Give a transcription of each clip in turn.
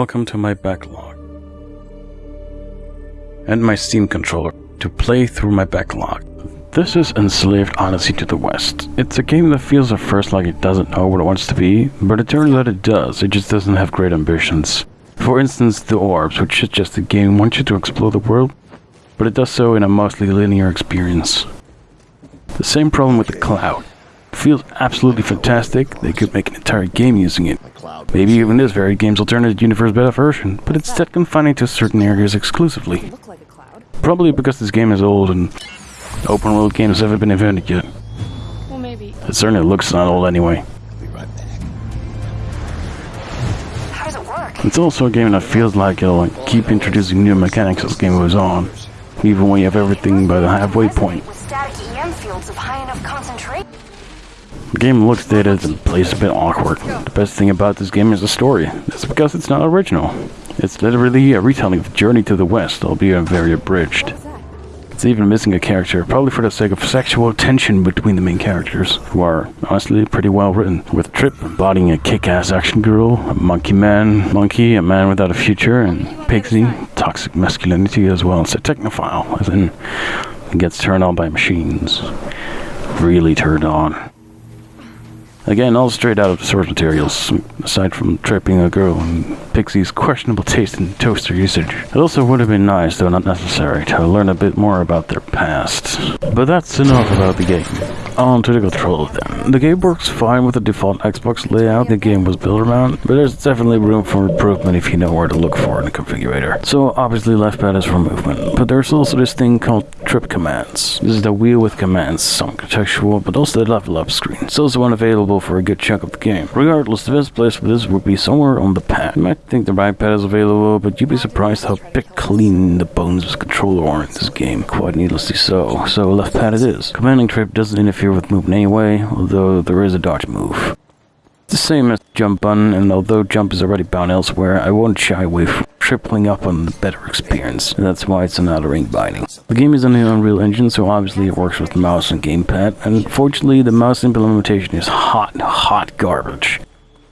welcome to my backlog. And my Steam controller to play through my backlog. This is Enslaved Odyssey to the West. It's a game that feels at first like it doesn't know what it wants to be, but it turns out it does, it just doesn't have great ambitions. For instance, the orbs, which is just a game wants you to explore the world, but it does so in a mostly linear experience. The same problem with the cloud. It feels absolutely fantastic, they could make an entire game using it. Maybe even this very game's alternate universe beta version, but it's instead confining to certain areas exclusively. Probably because this game is old and open world games haven't been invented yet. Well, maybe. It certainly looks not old anyway. How does it work? It's also a game that feels like it'll keep introducing new mechanics as the game goes on, even when you have everything by the halfway point. The game looks dated and plays a bit awkward. The best thing about this game is the story. That's because it's not original. It's literally a retelling of the Journey to the West, albeit very abridged. It's even missing a character, probably for the sake of sexual tension between the main characters, who are honestly pretty well written. With Trip embodying a kick-ass action girl, a monkey man, monkey, a man without a future, and Pigsy, toxic masculinity as well as a technophile, as in gets turned on by machines. Really turned on. Again, all straight out of the source materials, aside from tripping a girl and Pigsy's questionable taste in toaster usage. It also would have been nice, though not necessary, to learn a bit more about their past. But that's enough about the game. On to the controller then. The game works fine with the default Xbox layout the game was built around, but there's definitely room for improvement if you know where to look for in the configurator. So obviously left pad is for movement, but there's also this thing called trip commands. This is the wheel with commands, some contextual, but also the level up screen. It's also unavailable for a good chunk of the game. Regardless, the best place for this would be somewhere on the pad. You might think the right pad is available, but you'd be surprised how pick clean the bones of controller are in this game. Quite needlessly so. So left pad it is. Commanding trip doesn't interfere with movement anyway, although there is a dodge move. It's the same as jump button, and although jump is already bound elsewhere, I won't shy away from tripling up on the better experience, and that's why it's another ring binding. The game is on the Unreal Engine, so obviously it works with mouse and gamepad, and unfortunately the mouse implementation is hot, hot garbage.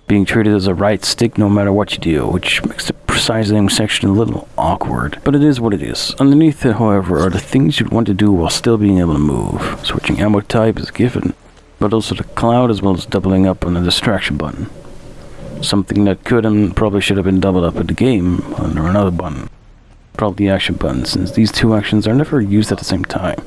Being treated as a right stick no matter what you do, which makes the precise aim section a little awkward. But it is what it is. Underneath it, however, are the things you'd want to do while still being able to move. Switching ammo type is given, but also the cloud as well as doubling up on the distraction button. Something that could and probably should have been doubled up in the game under another button. Probably the action button, since these two actions are never used at the same time.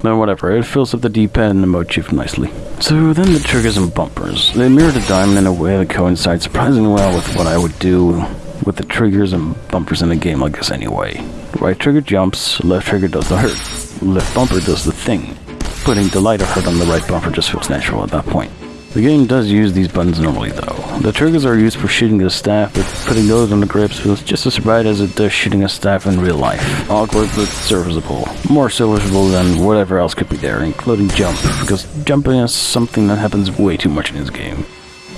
But whatever, it fills up the D-pad and the shift nicely. So then the triggers and bumpers. They mirror the diamond in a way that coincides surprisingly well with what I would do with the triggers and bumpers in a game like this anyway. Right trigger jumps, left trigger does the hurt. Left bumper does the thing. Putting the lighter hurt on the right bumper just feels natural at that point. The game does use these buttons normally though. The triggers are used for shooting the staff, but putting those on the grips feels just as right as it does shooting a staff in real life. Awkward but serviceable. More serviceable than whatever else could be there, including jump, because jumping is something that happens way too much in this game.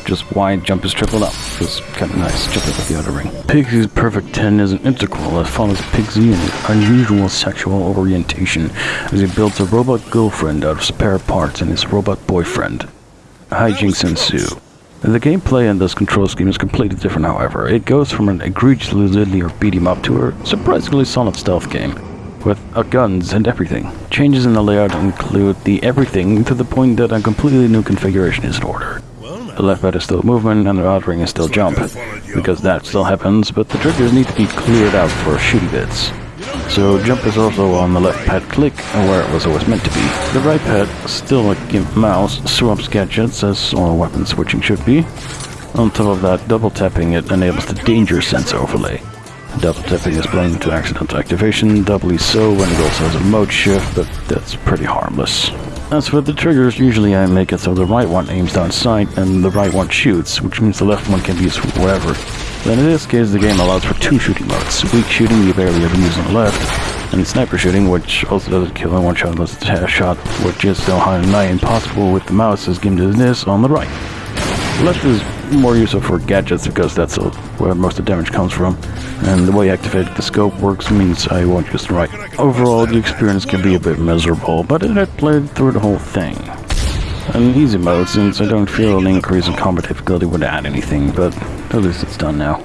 Just why jump is tripled up. Feels kinda nice, just like with the other ring. Pigsy's Perfect 10 is an integral that follows Pigsy his unusual sexual orientation as he builds a robot girlfriend out of spare parts and his robot boyfriend hijinks ensue. The gameplay in this control scheme is completely different, however. It goes from an egregiously linear beat 'em up to a surprisingly solid stealth game, with uh, guns and everything. Changes in the layout include the everything to the point that a completely new configuration is in order. The left pad is still movement and the right ring is still jump, because that still happens, but the triggers need to be cleared out for shooty bits. So jump is also on the left pad click where it was always meant to be. The right pad, still like GIMP mouse, swaps gadgets as all weapon switching should be. On top of that, double tapping it enables the danger sense overlay. Double tapping is blind to accidental activation, doubly so when it also has a mode shift, but that's pretty harmless. As for the triggers, usually I make it so the right one aims down sight and the right one shoots, which means the left one can be used wherever. Then in this case the game allows for two shooting modes. Weak shooting you barely ever use on the left, and sniper shooting, which also doesn't kill in one shot unless it's a headshot, which is so high and nigh impossible with the mouse as given to this on the right. Left is more useful for gadgets because that's where most of the damage comes from, and the way activated the scope works means I won't use the right. Overall, the experience can be a bit miserable, but it had played through the whole thing. An easy mode since I don't feel an increase in combat difficulty would add anything, but at least it's done now.